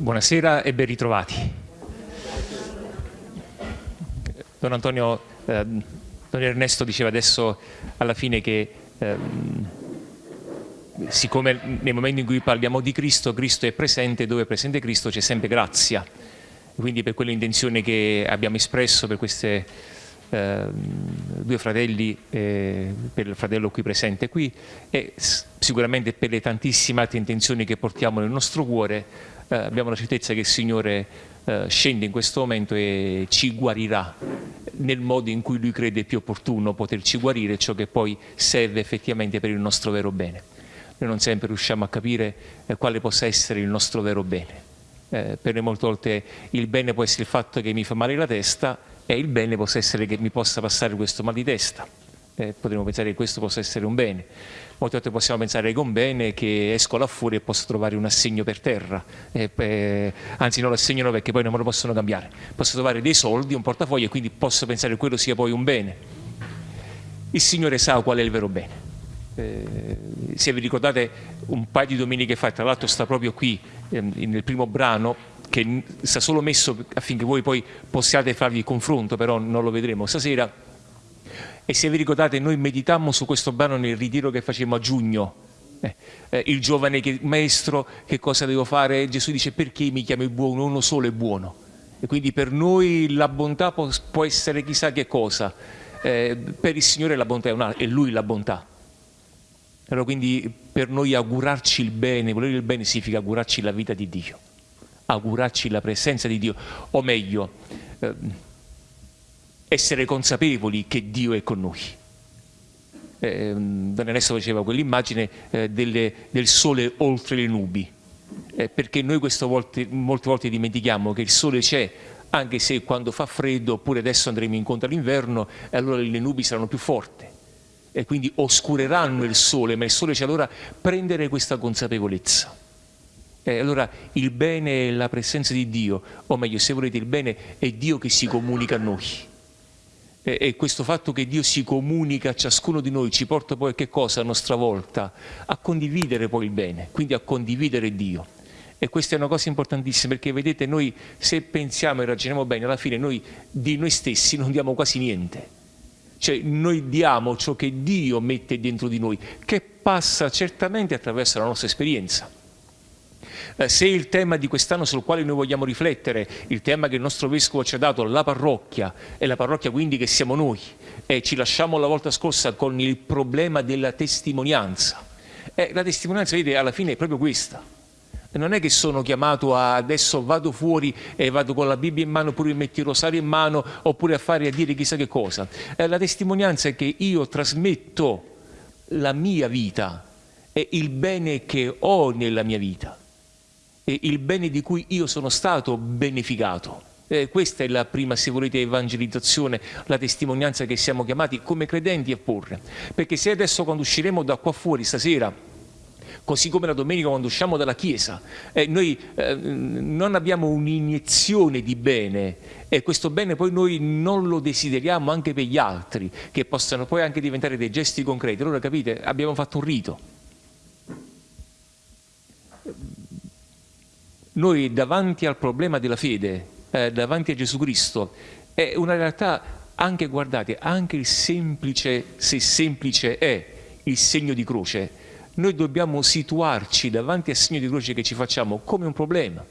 Buonasera e ben ritrovati. Don Antonio, eh, Don Ernesto diceva adesso alla fine che eh, siccome nei momenti in cui parliamo di Cristo, Cristo è presente, dove è presente Cristo c'è sempre grazia. Quindi per quell'intenzione che abbiamo espresso per questi eh, due fratelli, eh, per il fratello qui presente qui e sicuramente per le tantissime altre intenzioni che portiamo nel nostro cuore, eh, abbiamo la certezza che il Signore eh, scende in questo momento e ci guarirà nel modo in cui Lui crede più opportuno poterci guarire, ciò che poi serve effettivamente per il nostro vero bene. Noi non sempre riusciamo a capire eh, quale possa essere il nostro vero bene. Eh, per noi molte volte il bene può essere il fatto che mi fa male la testa e il bene può essere che mi possa passare questo mal di testa. Eh, potremmo pensare che questo possa essere un bene molte volte possiamo pensare che un bene che esco là fuori e posso trovare un assegno per terra, eh, eh, anzi non lo assegnano perché poi non me lo possono cambiare, posso trovare dei soldi, un portafoglio e quindi posso pensare che quello sia poi un bene. Il Signore sa qual è il vero bene. Eh, se vi ricordate un paio di domeniche fa, tra l'altro sta proprio qui ehm, nel primo brano, che sta solo messo affinché voi poi possiate farvi il confronto, però non lo vedremo stasera, e se vi ricordate noi meditammo su questo brano nel ritiro che facemmo a giugno, eh, eh, il giovane che, maestro che cosa devo fare? Gesù dice perché mi chiami buono? Uno solo è buono. E quindi per noi la bontà può, può essere chissà che cosa, eh, per il Signore la bontà è, una, è Lui la bontà. Allora quindi per noi augurarci il bene, volere il bene significa augurarci la vita di Dio, augurarci la presenza di Dio, o meglio, eh, essere consapevoli che Dio è con noi. Eh, Don Ernesto faceva quell'immagine eh, del sole oltre le nubi, eh, perché noi volte, molte volte dimentichiamo che il sole c'è, anche se quando fa freddo, oppure adesso andremo incontro all'inverno, e allora le nubi saranno più forti e quindi oscureranno il sole, ma il sole c'è allora prendere questa consapevolezza. E allora il bene è la presenza di Dio, o meglio se volete il bene è Dio che si comunica a noi e questo fatto che Dio si comunica a ciascuno di noi ci porta poi a che cosa a nostra volta? A condividere poi il bene, quindi a condividere Dio. E questa è una cosa importantissima perché vedete noi se pensiamo e ragioniamo bene alla fine noi di noi stessi non diamo quasi niente. Cioè noi diamo ciò che Dio mette dentro di noi, che passa certamente attraverso la nostra esperienza eh, se il tema di quest'anno sul quale noi vogliamo riflettere, il tema che il nostro Vescovo ci ha dato, la parrocchia, e la parrocchia quindi che siamo noi, e ci lasciamo la volta scorsa con il problema della testimonianza. Eh, la testimonianza, vedete, alla fine è proprio questa. Non è che sono chiamato a adesso vado fuori e vado con la Bibbia in mano oppure metti il rosario in mano oppure a fare a dire chissà che cosa. Eh, la testimonianza è che io trasmetto la mia vita e il bene che ho nella mia vita il bene di cui io sono stato beneficato. Eh, questa è la prima, se volete, evangelizzazione, la testimonianza che siamo chiamati come credenti a porre. Perché se adesso quando usciremo da qua fuori stasera, così come la domenica quando usciamo dalla Chiesa, eh, noi eh, non abbiamo un'iniezione di bene e questo bene poi noi non lo desideriamo anche per gli altri, che possano poi anche diventare dei gesti concreti. Allora capite, abbiamo fatto un rito noi davanti al problema della fede, eh, davanti a Gesù Cristo, è una realtà anche, guardate, anche il semplice, se semplice è il segno di croce, noi dobbiamo situarci davanti al segno di croce che ci facciamo come un problema,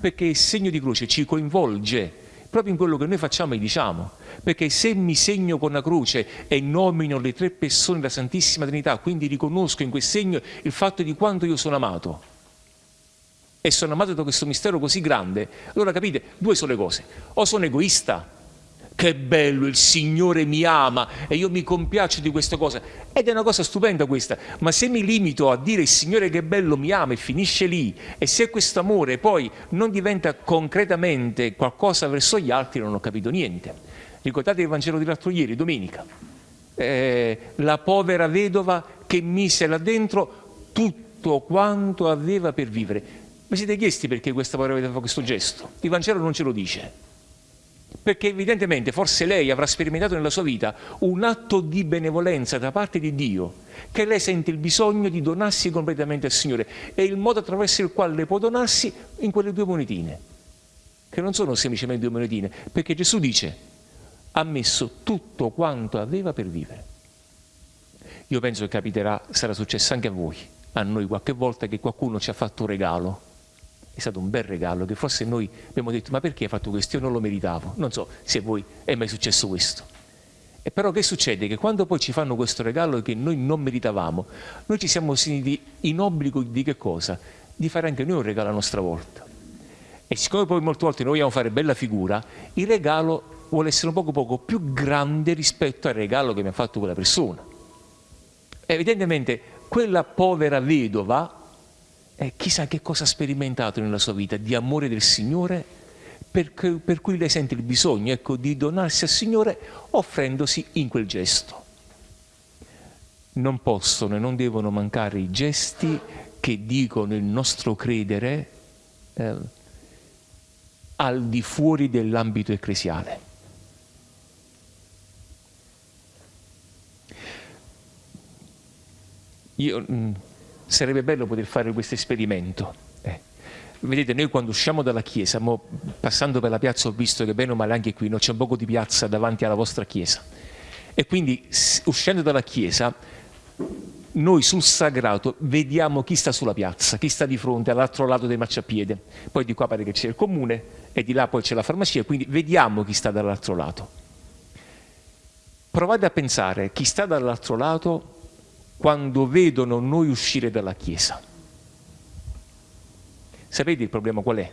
perché il segno di croce ci coinvolge proprio in quello che noi facciamo e diciamo, perché se mi segno con la croce e nomino le tre persone della Santissima Trinità, quindi riconosco in quel segno il fatto di quanto io sono amato, e sono amato da questo mistero così grande, allora capite, due sono le cose. O sono egoista, che bello, il Signore mi ama e io mi compiaccio di questa cosa. Ed è una cosa stupenda questa, ma se mi limito a dire il Signore che bello mi ama e finisce lì, e se questo amore poi non diventa concretamente qualcosa verso gli altri, non ho capito niente. Ricordate il Vangelo di l'altro ieri, domenica? Eh, la povera vedova che mise là dentro tutto quanto aveva per vivere. Vi siete chiesti perché questa povera vedova fa questo gesto? Il Vangelo non ce lo dice. perché evidentemente forse lei avrà sperimentato nella sua vita un atto di benevolenza da parte di Dio, che lei sente il bisogno di donarsi completamente al Signore e il modo attraverso il quale le può donarsi in quelle due monetine, che non sono semplicemente due monetine, perché Gesù dice ha messo tutto quanto aveva per vivere. Io penso che capiterà, sarà successo anche a voi, a noi qualche volta che qualcuno ci ha fatto un regalo è stato un bel regalo che forse noi abbiamo detto ma perché hai fatto questo? Io non lo meritavo. Non so se a voi è mai successo questo. E però che succede? Che quando poi ci fanno questo regalo che noi non meritavamo, noi ci siamo sentiti in obbligo di che cosa? Di fare anche noi un regalo a nostra volta. E siccome poi molte volte noi vogliamo fare bella figura, il regalo vuole essere un poco poco più grande rispetto al regalo che mi ha fatto quella persona. Evidentemente quella povera vedova eh, chissà che cosa ha sperimentato nella sua vita di amore del Signore per, per cui lei sente il bisogno ecco, di donarsi al Signore offrendosi in quel gesto. Non possono e non devono mancare i gesti che dicono il nostro credere eh, al di fuori dell'ambito ecclesiale. Io, mm, sarebbe bello poter fare questo esperimento. Eh. Vedete, noi quando usciamo dalla chiesa, passando per la piazza ho visto che bene o male anche qui no, c'è un poco di piazza davanti alla vostra chiesa. E quindi uscendo dalla chiesa, noi sul sagrato vediamo chi sta sulla piazza, chi sta di fronte all'altro lato del marciapiede. Poi di qua pare che c'è il comune e di là poi c'è la farmacia, quindi vediamo chi sta dall'altro lato. Provate a pensare chi sta dall'altro lato quando vedono noi uscire dalla Chiesa. Sapete il problema qual è?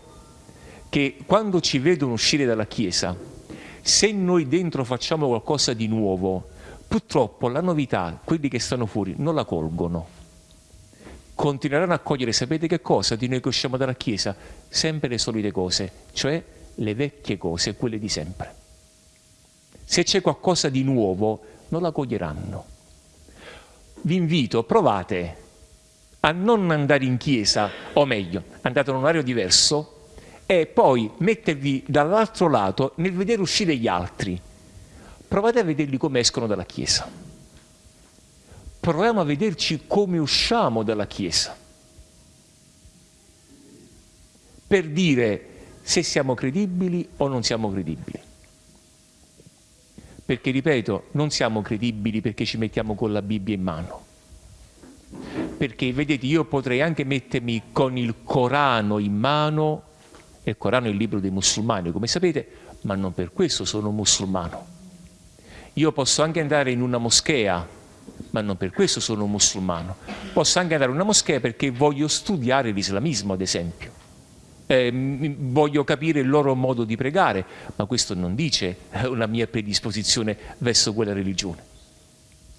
Che quando ci vedono uscire dalla Chiesa, se noi dentro facciamo qualcosa di nuovo, purtroppo la novità, quelli che stanno fuori, non la colgono. Continueranno a cogliere, sapete che cosa? Di noi che usciamo dalla Chiesa? Sempre le solite cose, cioè le vecchie cose, quelle di sempre. Se c'è qualcosa di nuovo, non la coglieranno vi invito, provate a non andare in chiesa, o meglio, andate in un orario diverso e poi mettervi dall'altro lato nel vedere uscire gli altri. Provate a vederli come escono dalla chiesa. Proviamo a vederci come usciamo dalla chiesa. Per dire se siamo credibili o non siamo credibili perché ripeto, non siamo credibili perché ci mettiamo con la Bibbia in mano. Perché vedete, io potrei anche mettermi con il Corano in mano, e il Corano è il libro dei musulmani, come sapete, ma non per questo sono musulmano. Io posso anche andare in una moschea, ma non per questo sono musulmano. Posso anche andare in una moschea perché voglio studiare l'islamismo, ad esempio eh, voglio capire il loro modo di pregare, ma questo non dice una mia predisposizione verso quella religione.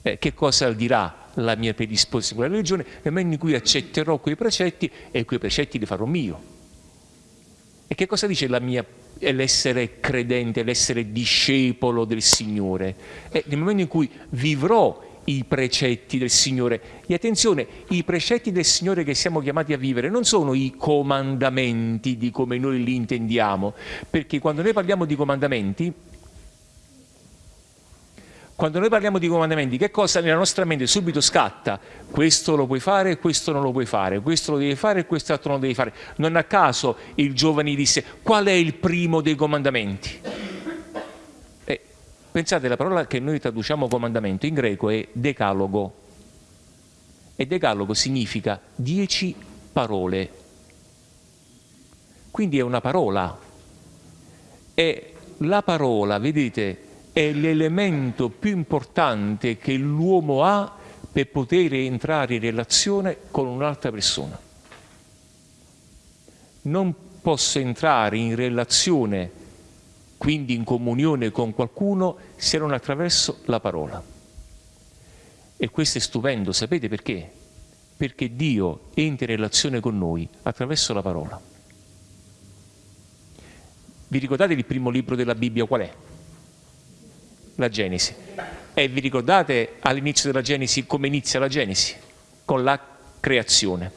Eh, che cosa dirà la mia predisposizione a quella religione nel momento in cui accetterò quei precetti e quei precetti li farò mio? E che cosa dice l'essere credente, l'essere discepolo del Signore? Eh, nel momento in cui vivrò i precetti del Signore. E attenzione, i precetti del Signore che siamo chiamati a vivere non sono i comandamenti di come noi li intendiamo, perché quando noi parliamo di comandamenti, quando noi parliamo di comandamenti, che cosa nella nostra mente subito scatta? Questo lo puoi fare, questo non lo puoi fare, questo lo devi fare e quest'altro non lo devi fare. Non a caso il giovane disse, qual è il primo dei comandamenti? Pensate, la parola che noi traduciamo comandamento in greco è decalogo e decalogo significa dieci parole. Quindi è una parola e la parola, vedete, è l'elemento più importante che l'uomo ha per poter entrare in relazione con un'altra persona. Non posso entrare in relazione quindi in comunione con qualcuno se non attraverso la parola. E questo è stupendo, sapete perché? Perché Dio entra in relazione con noi attraverso la parola. Vi ricordate il primo libro della Bibbia qual è? La Genesi. E vi ricordate all'inizio della Genesi come inizia la Genesi? Con la creazione.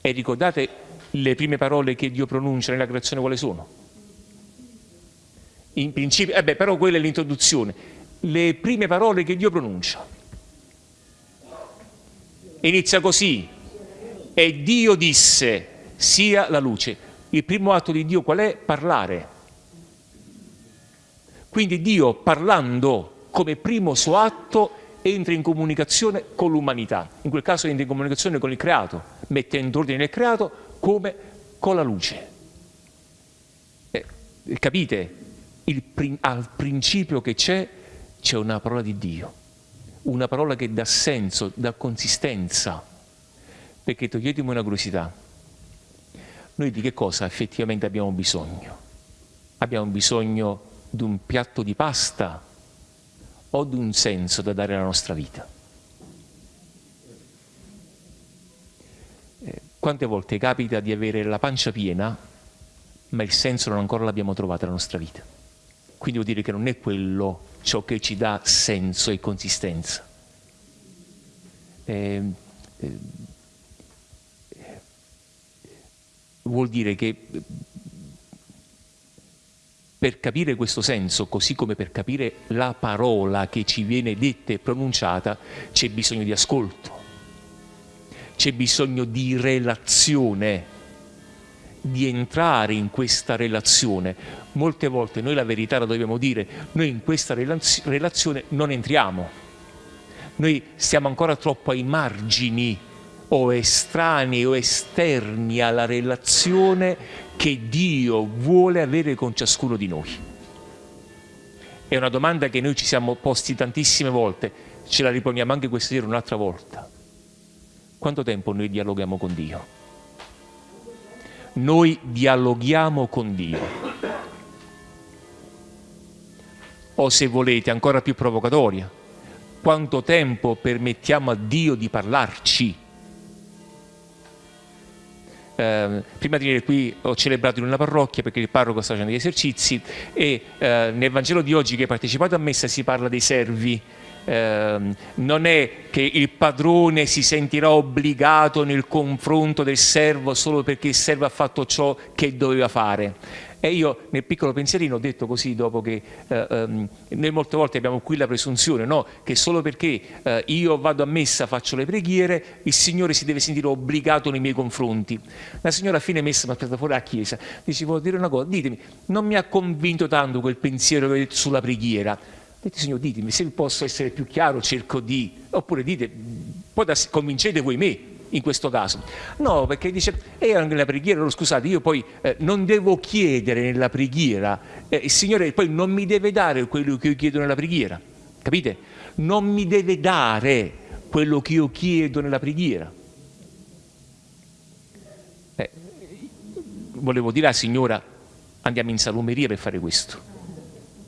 E ricordate le prime parole che Dio pronuncia nella creazione quali sono? In principio, eh beh, però quella è l'introduzione. Le prime parole che Dio pronuncia. Inizia così. E Dio disse, sia la luce. Il primo atto di Dio qual è? Parlare. Quindi Dio parlando come primo suo atto entra in comunicazione con l'umanità, in quel caso entra in comunicazione con il creato, mettendo ordine nel creato come con la luce. Eh, capite? Il, al principio che c'è, c'è una parola di Dio, una parola che dà senso, dà consistenza, perché toglietemi una curiosità. Noi di che cosa effettivamente abbiamo bisogno? Abbiamo bisogno di un piatto di pasta o di un senso da dare alla nostra vita? Eh, quante volte capita di avere la pancia piena, ma il senso non ancora l'abbiamo trovato nella nostra vita? Quindi vuol dire che non è quello ciò che ci dà senso e consistenza. Eh, eh, vuol dire che per capire questo senso, così come per capire la parola che ci viene detta e pronunciata, c'è bisogno di ascolto, c'è bisogno di relazione, di entrare in questa relazione. Molte volte noi la verità la dobbiamo dire, noi in questa relazione non entriamo, noi stiamo ancora troppo ai margini o estranei o esterni alla relazione che Dio vuole avere con ciascuno di noi? È una domanda che noi ci siamo posti tantissime volte, ce la riponiamo anche questa sera un'altra volta. Quanto tempo noi dialoghiamo con Dio? Noi dialoghiamo con Dio. O se volete, ancora più provocatoria, quanto tempo permettiamo a Dio di parlarci? eh, prima di venire qui ho celebrato in una parrocchia perché il parroco sta facendo gli esercizi e eh, nel Vangelo di oggi che hai partecipato a messa si parla dei servi. Eh, non è che il padrone si sentirà obbligato nel confronto del servo solo perché il servo ha fatto ciò che doveva fare e io nel piccolo pensierino ho detto così dopo che eh, ehm, noi molte volte abbiamo qui la presunzione no? che solo perché eh, io vado a messa, faccio le preghiere, il Signore si deve sentire obbligato nei miei confronti. La signora a fine messa mi ha aspetta fuori alla chiesa, dice voglio dire una cosa, ditemi, non mi ha convinto tanto quel pensiero che avete sulla preghiera. Dite, Signore, ditemi, se posso essere più chiaro cerco di... Oppure dite, poi convincete voi me, in questo caso? No, perché dice, era nella preghiera, no, scusate, io poi eh, non devo chiedere nella preghiera, eh, il Signore poi non mi deve dare quello che io chiedo nella preghiera, capite? Non mi deve dare quello che io chiedo nella preghiera. Eh, volevo dire alla signora, andiamo in salumeria per fare questo.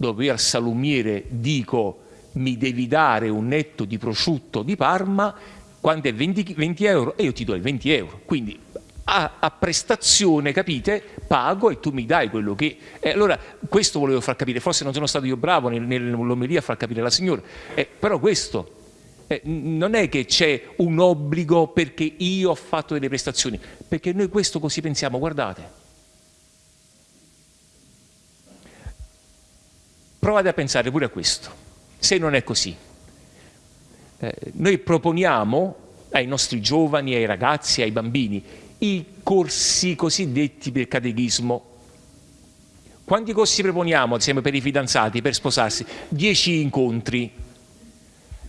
Dove al salumiere dico, mi devi dare un netto di prosciutto di Parma quando è 20, 20 euro e io ti do i 20 euro. Quindi a, a, prestazione, capite, pago e tu mi dai quello che... Eh, allora questo volevo far capire, forse non sono stato io bravo nell'omelia a far capire la signora, eh, però questo... Eh, non è che c'è un obbligo perché io ho fatto delle prestazioni, perché noi questo così pensiamo, guardate. Provate a pensare pure a questo, se non è così eh, noi proponiamo ai nostri giovani, ai ragazzi, ai bambini, i corsi cosiddetti del catechismo. Quanti corsi proponiamo, ad esempio, per i fidanzati, per sposarsi? Dieci incontri.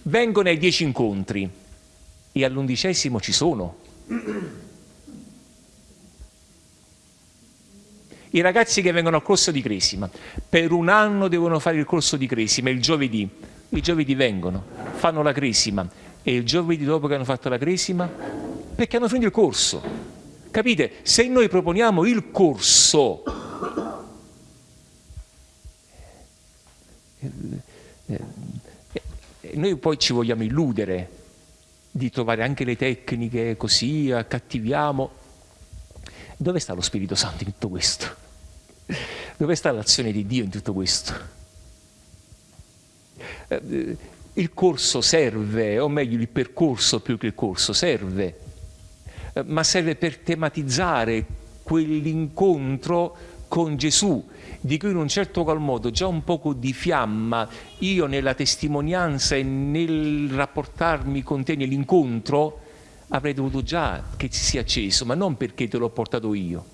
Vengono ai dieci incontri e all'undicesimo ci sono. I ragazzi che vengono al corso di Cresima, per un anno devono fare il corso di Cresima, il giovedì i giovedì vengono, fanno la cresima e il giovedì dopo che hanno fatto la cresima, perché hanno finito il corso. Capite? Se noi proponiamo il corso, noi poi ci vogliamo illudere di trovare anche le tecniche così, accattiviamo. Dove sta lo Spirito Santo in tutto questo? Dove sta l'azione di Dio in tutto questo? Eh, il corso serve, o meglio il percorso più che il corso serve, ma serve per tematizzare quell'incontro con Gesù di cui in un certo qual modo già un poco di fiamma io nella testimonianza e nel rapportarmi con te nell'incontro avrei dovuto già che si sia acceso, ma non perché te l'ho portato io.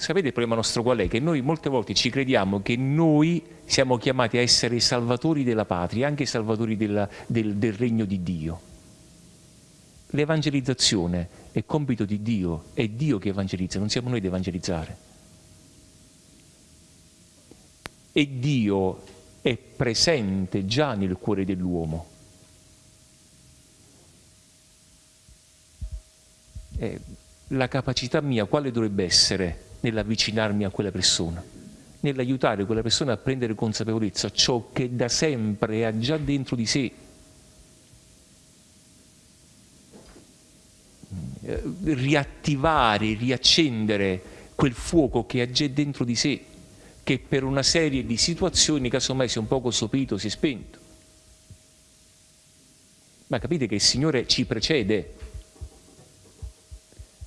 Sapete il problema nostro qual è? Che noi molte volte ci crediamo che noi siamo chiamati a essere i salvatori della patria, anche i salvatori della, del, del regno di Dio. L'evangelizzazione è compito di Dio, è Dio che evangelizza, non siamo noi ad evangelizzare. E Dio è presente già nel cuore dell'uomo. La capacità mia quale dovrebbe essere nell'avvicinarmi a quella persona? Nell'aiutare quella persona a prendere consapevolezza ciò che da sempre ha già dentro di sé Eh, riattivare, riaccendere quel fuoco che ha già dentro di sé, che per una serie di situazioni casomai si è un poco sopito, si è spento. Ma capite che il Signore ci precede.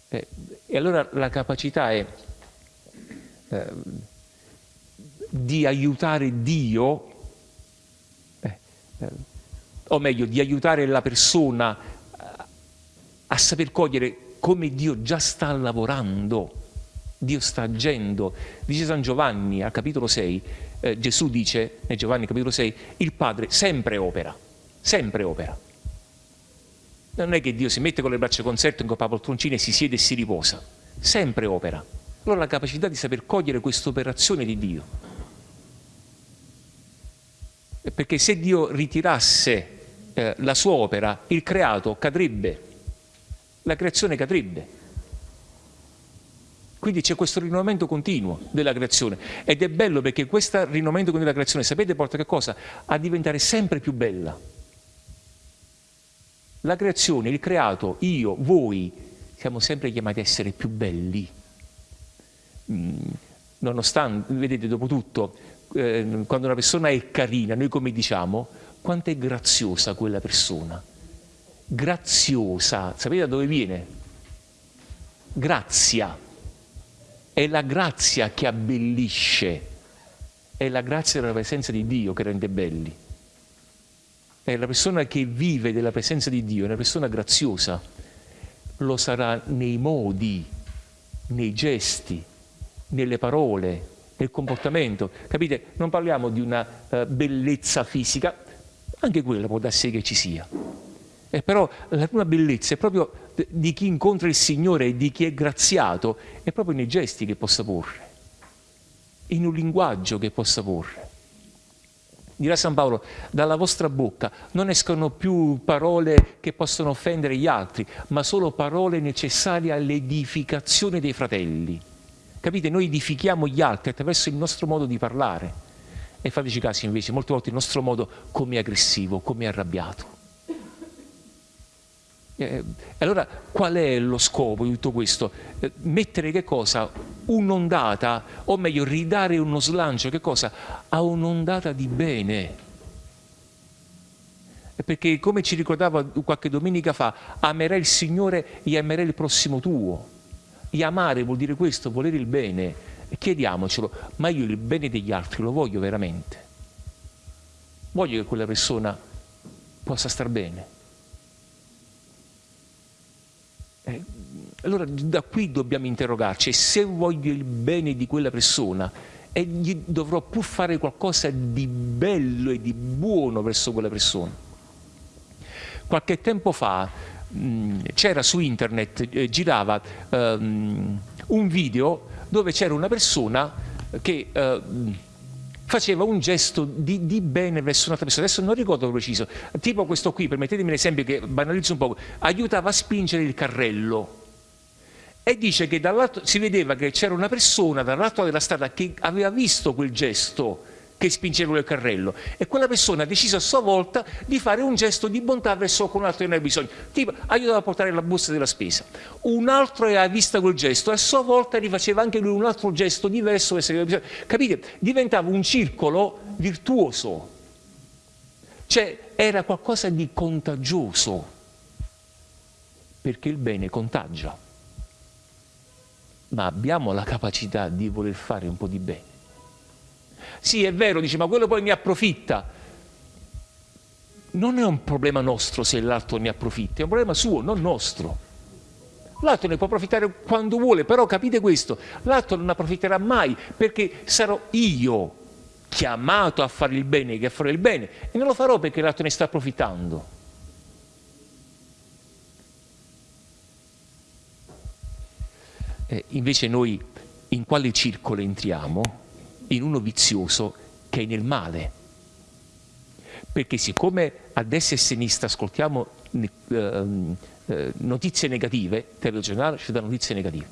Eh, e allora la capacità è eh, di aiutare Dio, eh, eh o meglio, di aiutare la persona a saper cogliere come Dio già sta lavorando, Dio sta agendo. Dice San Giovanni al capitolo 6, eh, Gesù dice, nel Giovanni capitolo 6, il Padre sempre opera, sempre opera. Non è che Dio si mette con le braccia concerte in coppa poltroncina e si siede e si riposa, sempre opera. Allora la capacità di saper cogliere questa operazione di Dio. Perché se Dio ritirasse eh, la sua opera, il creato cadrebbe la creazione cadrebbe. Quindi c'è questo rinnovamento continuo della creazione ed è bello perché questo rinnovamento continuo della creazione, sapete, porta che cosa? A diventare sempre più bella. La creazione, il creato, io, voi, siamo sempre chiamati a essere più belli. Nonostante, vedete, dopo tutto, eh, quando una persona è carina, noi come diciamo, quanto è graziosa quella persona graziosa. Sapete da dove viene? Grazia. È la grazia che abbellisce. È la grazia della presenza di Dio che rende belli. È la persona che vive della presenza di Dio, è una persona graziosa. Lo sarà nei modi, nei gesti, nelle parole, nel comportamento. Capite? Non parliamo di una uh, bellezza fisica, anche quella può darsi che ci sia eh, però la prima bellezza è proprio di chi incontra il Signore e di chi è graziato, è proprio nei gesti che possa porre, in un linguaggio che possa porre. Dirà San Paolo, dalla vostra bocca non escono più parole che possono offendere gli altri, ma solo parole necessarie all'edificazione dei fratelli. Capite? Noi edifichiamo gli altri attraverso il nostro modo di parlare. E fateci caso invece, molte volte il nostro modo come aggressivo, come arrabbiato. Eh, allora qual è lo scopo di tutto questo? Eh, mettere che cosa? Un'ondata, o meglio ridare uno slancio, che cosa? A un'ondata di bene. Perché come ci ricordava qualche domenica fa, amerai il Signore e amerai il prossimo tuo. E amare vuol dire questo, volere il bene. Chiediamocelo, ma io il bene degli altri lo voglio veramente? Voglio che quella persona possa star bene? Eh, allora da qui dobbiamo interrogarci, se voglio il bene di quella persona e gli dovrò pur fare qualcosa di bello e di buono verso quella persona. Qualche tempo fa c'era su internet, eh, girava um, un video dove c'era una persona che uh, faceva un gesto di, di, bene verso un'altra persona, adesso non ricordo preciso, tipo questo qui, permettetemi un esempio che banalizzo un po', aiutava a spingere il carrello. E dice che si vedeva che c'era una persona dall'altro della strada che aveva visto quel gesto che spingeva il carrello e quella persona ha deciso a sua volta di fare un gesto di bontà verso qualcun altro che ne aveva bisogno, tipo aiutava a portare la busta della spesa. Un altro aveva visto quel gesto e a sua volta rifaceva anche lui un altro gesto diverso verso che bisogno. Capite? Diventava un circolo virtuoso, cioè era qualcosa di contagioso, perché il bene contagia. ma abbiamo la capacità di voler fare un po' di bene. Sì, è vero, dice, ma quello poi mi approfitta. Non è un problema nostro se l'altro ne approfitta, è un problema suo, non nostro. L'altro ne può approfittare quando vuole, però capite questo, l'altro non approfitterà mai perché sarò io chiamato a fare il bene che a fare il bene e non lo farò perché l'altro ne sta approfittando. Eh, invece noi in quale circolo entriamo? In uno vizioso che è nel male. Perché siccome a destra e a sinistra ascoltiamo eh, eh, notizie negative, telegiornale ci dà notizie negative,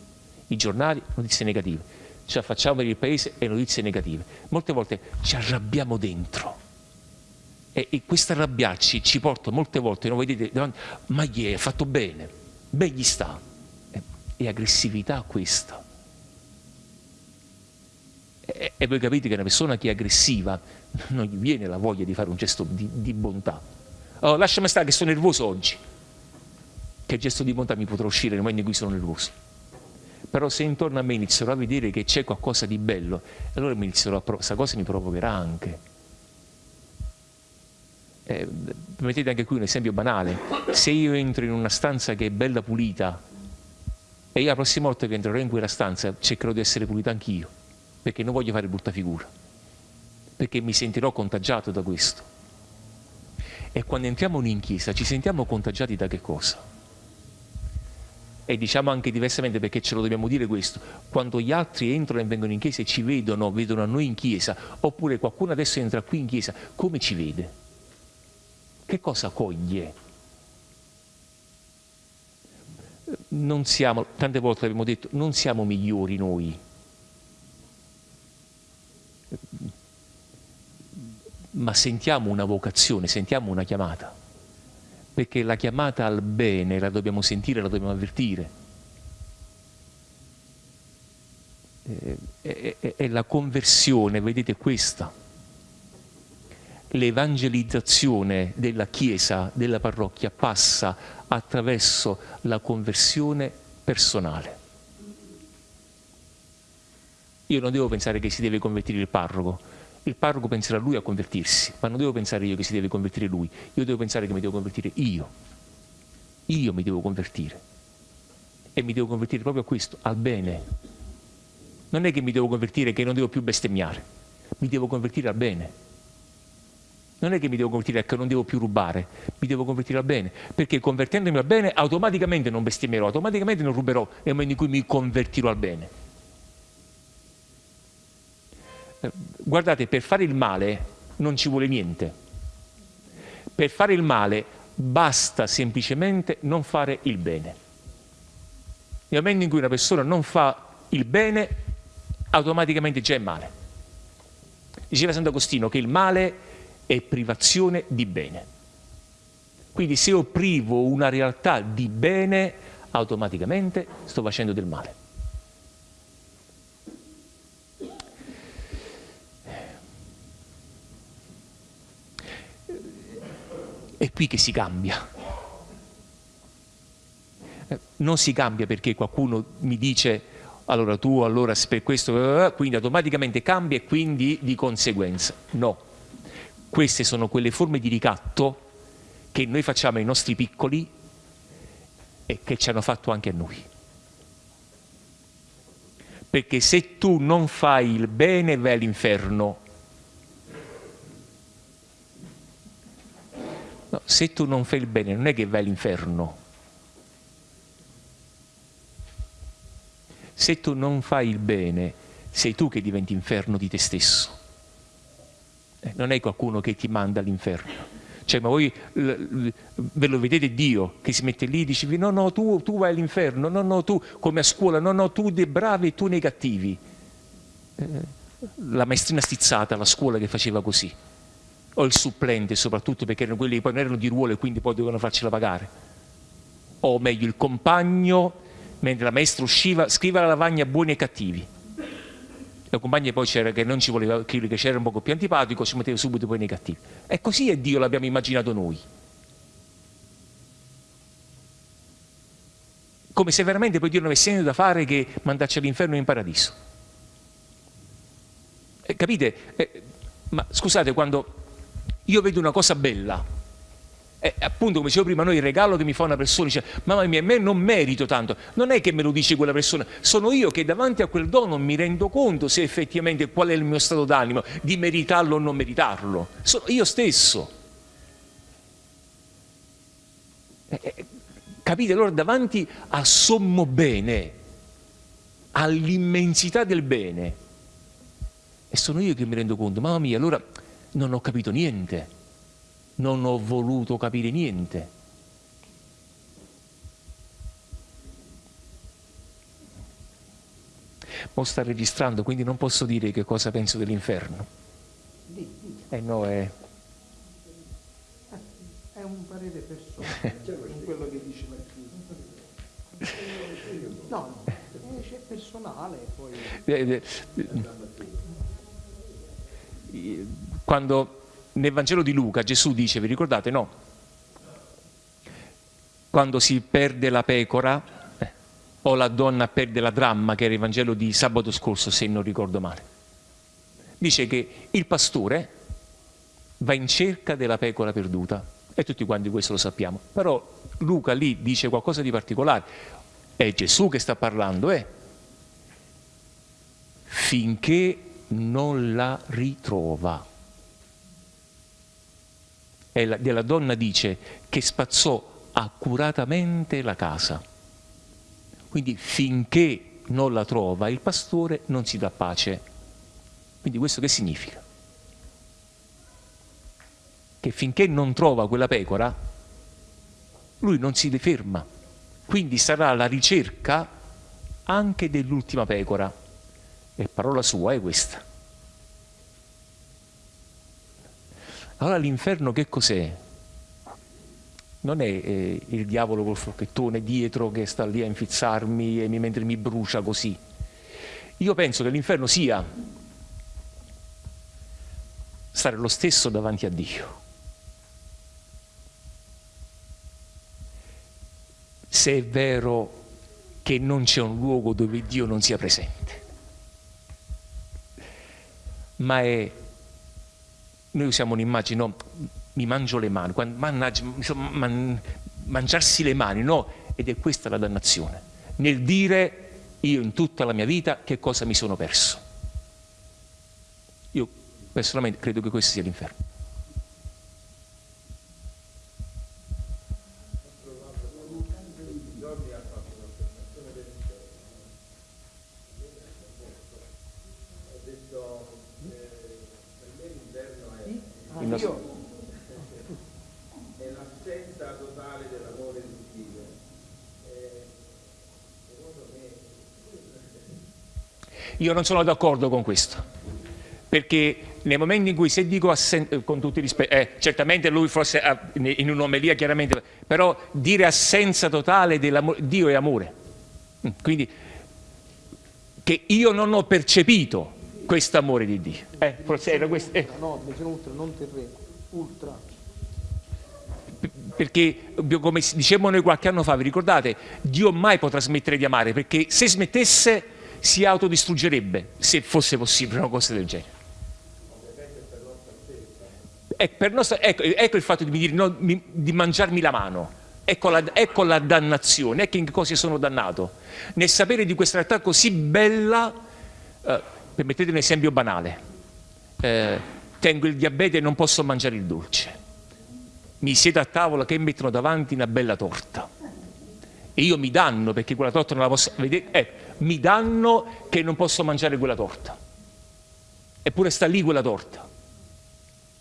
i giornali notizie negative, ci affacciamo per il paese e notizie negative. Molte volte ci arrabbiamo dentro e, e questo arrabbiarci ci porta molte volte, non vedete, davanti, ma gli è fatto bene, ben gli sta. E, e aggressività questa. E, voi capite che una persona che è aggressiva non gli viene la voglia di fare un gesto di, di bontà. Oh, lasciami stare che sono nervoso oggi che gesto di bontà mi potrà uscire nel momento in cui sono nervoso. Però se intorno a me inizierò a vedere che c'è qualcosa di bello, allora mi inizierò a questa cosa mi provocherà anche. Eh, mettete anche qui un esempio banale. Se io entro in una stanza che è bella pulita e io la prossima volta che entrerò in quella stanza cercherò di essere pulita anch'io, perché non voglio fare brutta figura, perché mi sentirò contagiato da questo. E quando entriamo in chiesa ci sentiamo contagiati da che cosa? e diciamo anche diversamente perché ce lo dobbiamo dire questo, quando gli altri entrano e vengono in chiesa e ci vedono, vedono a noi in chiesa, oppure qualcuno adesso entra qui in chiesa, come ci vede? Che cosa coglie? Non siamo, tante volte abbiamo detto, non siamo migliori noi. Ma sentiamo una vocazione, sentiamo una chiamata perché la chiamata al bene la dobbiamo sentire, la dobbiamo avvertire. È, la conversione, vedete questa, l'evangelizzazione della Chiesa, della parrocchia, passa attraverso la conversione personale. Io non devo pensare che si deve convertire il parroco, il parroco penserà lui a convertirsi, ma non devo pensare io che si deve convertire lui, io devo pensare che mi devo convertire io. Io mi devo convertire. E mi devo convertire proprio a questo, al bene. Non è che mi devo convertire che non devo più bestemmiare, mi devo convertire al bene. Non è che mi devo convertire che non devo più rubare, mi devo convertire al bene, perché convertendomi al bene automaticamente non bestemmierò, automaticamente non ruberò nel momento in cui mi convertirò al bene guardate, per fare il male non ci vuole niente. Per fare il male basta semplicemente non fare il bene. Nel momento in cui una persona non fa il bene, automaticamente già è male. Diceva Sant'Agostino che il male è privazione di bene. Quindi se io privo una realtà di bene, automaticamente sto facendo del male. È qui che si cambia. Eh, non si cambia perché qualcuno mi dice allora tu allora per questo, quindi automaticamente cambia e quindi di conseguenza. No, queste sono quelle forme di ricatto che noi facciamo ai nostri piccoli e che ci hanno fatto anche a noi. Perché se tu non fai il bene vai all'inferno, No, se tu non fai il bene non è che vai all'inferno. Se tu non fai il bene, sei tu che diventi inferno di te stesso. Eh, non è qualcuno che ti manda all'inferno. Cioè, ma voi ve lo vedete Dio che si mette lì e dice no, no, tu, tu vai all'inferno, no, no, tu come a scuola, no, no, tu dei bravi e tu nei cattivi. Eh, la maestrina stizzata, la scuola che faceva così o il supplente soprattutto perché erano quelli che poi non erano di ruolo e quindi poi dovevano farcela pagare o meglio il compagno mentre la maestra usciva scriva la lavagna buoni e cattivi la compagna poi c'era che non ci voleva che c'era un poco più antipatico si metteva subito poi nei cattivi e così è Dio l'abbiamo immaginato noi come se veramente poi Dio non avesse niente da fare che mandarci all'inferno e in paradiso. Eh, capite? Eh, ma scusate, quando io vedo una cosa bella, eh, appunto come dicevo prima, noi il regalo che mi fa una persona dice mamma mia, a me non merito tanto, non è che me lo dice quella persona, sono io che davanti a quel dono mi rendo conto se effettivamente qual è il mio stato d'animo, di meritarlo o non meritarlo, sono io stesso. Capite? Allora davanti al sommo bene, all'immensità del bene, e sono io che mi rendo conto, mamma mia, allora non ho capito niente, non ho voluto capire niente. Mo sta registrando, quindi non posso dire che cosa penso dell'inferno. Eh no, è... È un parere personale, in quello che dice No, è personale poi. Quando nel Vangelo di Luca Gesù dice, vi ricordate, no? Quando si perde la pecora, eh, o la donna perde la dramma, che era il Vangelo di sabato scorso, se non ricordo male. Dice che il pastore va in cerca della pecora perduta e tutti quanti questo lo sappiamo. Però Luca lì dice qualcosa di particolare, è Gesù che sta parlando, eh? finché non la ritrova. La, della donna dice che spazzò accuratamente la casa. Quindi finché non la trova il pastore non si dà pace. Quindi questo che significa? Che finché non trova quella pecora, lui non si ferma, quindi sarà la ricerca anche dell'ultima pecora. E parola sua è questa. Allora l'inferno che cos'è? Non è eh, il diavolo col forchettone dietro che sta lì a infizzarmi e mi, mentre mi brucia così. Io penso che l'inferno sia stare lo stesso davanti a Dio se è vero che non c'è un luogo dove Dio non sia presente. Ma è, noi usiamo un'immagine, no, mi mangio le mani, mannaggia, man, mangiarsi le mani, no, ed è questa la dannazione, nel dire io in tutta la mia vita che cosa mi sono perso. Io personalmente credo che questo sia l'inferno. Io non sono d'accordo con questo, perché nel momento in cui se dico assenza, con tutti i rispetti, eh, certamente lui forse in un'omelia chiaramente, però dire assenza totale dell'amore, Dio è amore, mm, quindi che io non ho percepito questo amore di Dio. Eh, forse era questo. Eh. No, ultra, non terreno, ultra. Perché, come dicevamo noi qualche anno fa, vi ricordate, Dio mai potrà smettere di amare, perché se smettesse si autodistruggerebbe se fosse possibile una cosa del genere. Ecco, nostra, ecco, ecco il fatto di, dire, no, di mangiarmi la mano, ecco la, ecco la, dannazione, ecco in che cosa sono dannato. Nel sapere di questa realtà così bella, eh, permettete un esempio banale, eh, tengo il diabete e non posso mangiare il dolce, mi siedo a tavola che mettono davanti una bella torta e io mi danno perché quella torta non la posso vedere, eh, mi danno che non posso mangiare quella torta. Eppure sta lì quella torta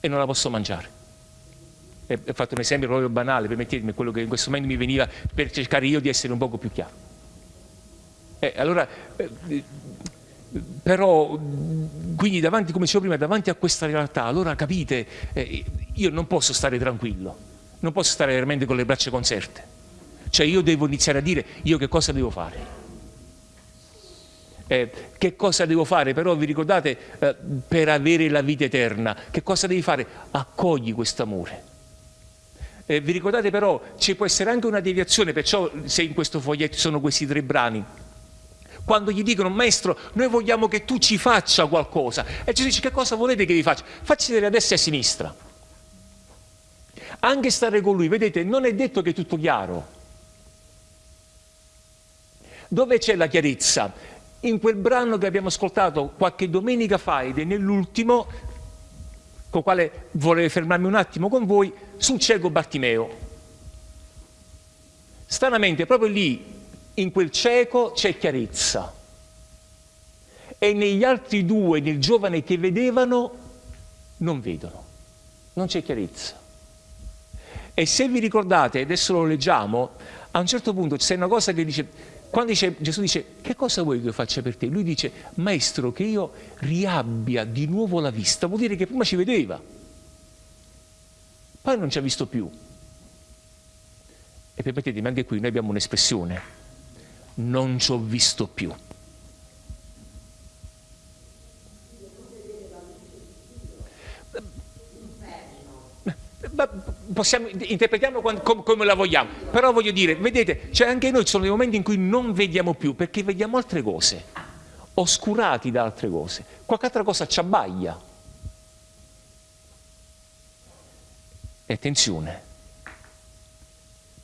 e non la posso mangiare. E, ho fatto un esempio proprio banale, permettetemi, quello che in questo momento mi veniva per cercare io di essere un poco più chiaro. Eh, allora, eh, però, quindi davanti, come dicevo prima, davanti a questa realtà, allora capite, eh, io non posso stare tranquillo, non posso stare veramente con le braccia conserte cioè io devo iniziare a dire io che cosa devo fare. Eh, che cosa devo fare? Però vi ricordate eh, per avere la vita eterna, che cosa devi fare? Accogli questo amore. Eh, vi ricordate però, ci può essere anche una deviazione, perciò se in questo foglietto sono questi tre brani, quando gli dicono maestro noi vogliamo che tu ci faccia qualcosa e Gesù dice che cosa volete che vi faccia? Facci vedere a destra e a sinistra anche stare con lui, vedete, non è detto che è tutto chiaro. Dove c'è la chiarezza? In quel brano che abbiamo ascoltato qualche domenica fa ed è nell'ultimo, con il quale vorrei fermarmi un attimo con voi, sul cieco Bartimeo. Stranamente, proprio lì, in quel cieco, c'è chiarezza. E negli altri due, nel giovane che vedevano, non vedono. Non c'è chiarezza. E se vi ricordate, adesso lo leggiamo, a un certo punto c'è una cosa che dice, quando dice, Gesù dice, che cosa vuoi che io faccia per te? Lui dice, maestro, che io riabbia di nuovo la vista, vuol dire che prima ci vedeva, poi non ci ha visto più. E permettetemi, anche qui noi abbiamo un'espressione, non ci ho visto più. Possiamo, interpretiamo come, la vogliamo, però voglio dire, vedete, cioè anche noi ci sono dei momenti in cui non vediamo più perché vediamo altre cose, oscurati da altre cose, qualche altra cosa ci abbaglia. E attenzione,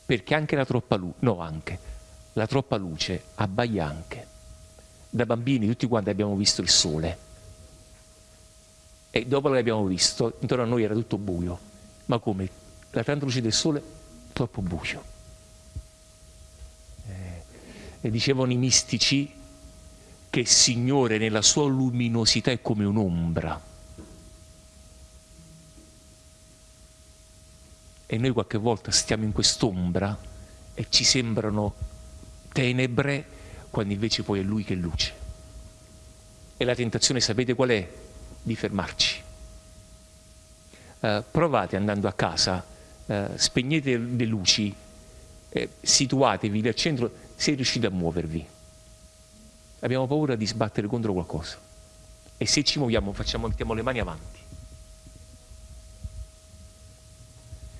perché anche la troppa luce, no anche, la troppa luce abbaglia anche. Da bambini tutti quanti abbiamo visto il sole e dopo l'abbiamo visto, intorno a noi era tutto buio, ma come la tanta luce del sole, troppo buio. Eh, e dicevano i mistici che il Signore nella sua luminosità è come un'ombra. E noi qualche volta stiamo in quest'ombra e ci sembrano tenebre quando invece poi è Lui che è luce. E la tentazione sapete qual è? Di fermarci. Uh, provate andando a casa eh, spegnete le luci, eh, situatevi nel centro se riuscite a muovervi. Abbiamo paura di sbattere contro qualcosa e se ci muoviamo facciamo, mettiamo le mani avanti.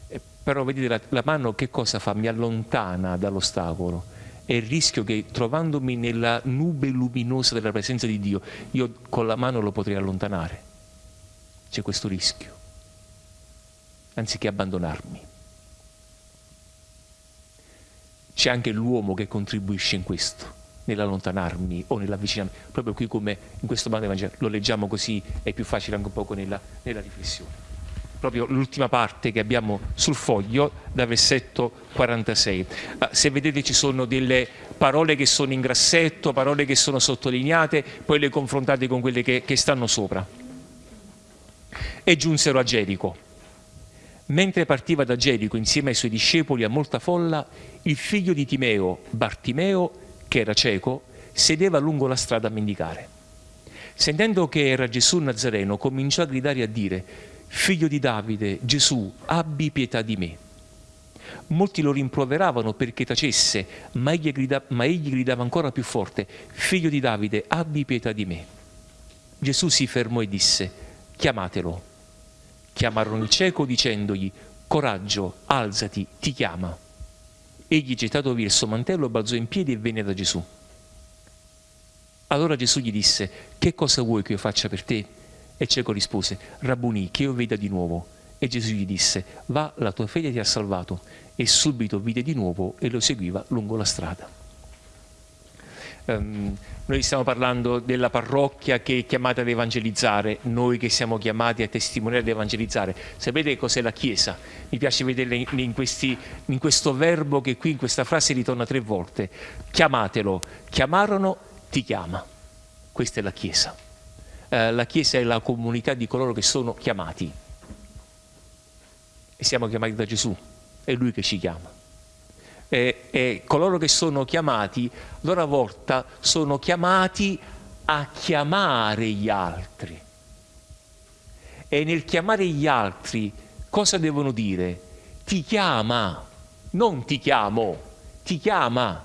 Eh, però vedete la, la mano che cosa fa? Mi allontana dall'ostacolo è il rischio che trovandomi nella nube luminosa della presenza di Dio, io con la mano lo potrei allontanare. C'è questo rischio anziché abbandonarmi. C'è anche l'uomo che contribuisce in questo, nell'allontanarmi o nell'avvicinarmi, proprio qui come in questo brano del Vangelo, lo leggiamo così, è più facile anche un poco nella, nella riflessione. Proprio l'ultima parte che abbiamo sul foglio, da versetto 46. Ah, se vedete ci sono delle parole che sono in grassetto, parole che sono sottolineate, poi le confrontate con quelle che, che stanno sopra. E giunsero a Gerico Mentre partiva da Gerico insieme ai suoi discepoli a molta folla, il figlio di Timeo, Bartimeo, che era cieco, sedeva lungo la strada a mendicare. Sentendo che era Gesù Nazareno, cominciò a gridare e a dire, Figlio di Davide, Gesù, abbi pietà di me. Molti lo rimproveravano perché tacesse, ma egli, grida, ma egli gridava ancora più forte, Figlio di Davide, abbi pietà di me. Gesù si fermò e disse, chiamatelo. Chiamarono il cieco dicendogli, coraggio, alzati, ti chiama. Egli gettato via il suo mantello, balzò in piedi e venne da Gesù. Allora Gesù gli disse, che cosa vuoi che io faccia per te? E il cieco rispose, Rabbuni, che io veda di nuovo. E Gesù gli disse, va, la tua fede ti ha salvato. E subito vide di nuovo e lo seguiva lungo la strada. Um, noi stiamo parlando della parrocchia che è chiamata ad evangelizzare, noi che siamo chiamati a testimoniare ad evangelizzare. Sapete cos'è la Chiesa? Mi piace vederla in, questi, in questo verbo che qui in questa frase ritorna tre volte. Chiamatelo, chiamarono, ti chiama. Questa è la Chiesa. Eh, la Chiesa è la comunità di coloro che sono chiamati. E siamo chiamati da Gesù, è Lui che ci chiama eh, eh, coloro che sono chiamati, loro volta sono chiamati a chiamare gli altri. E nel chiamare gli altri cosa devono dire? Ti chiama, non ti chiamo, ti chiama.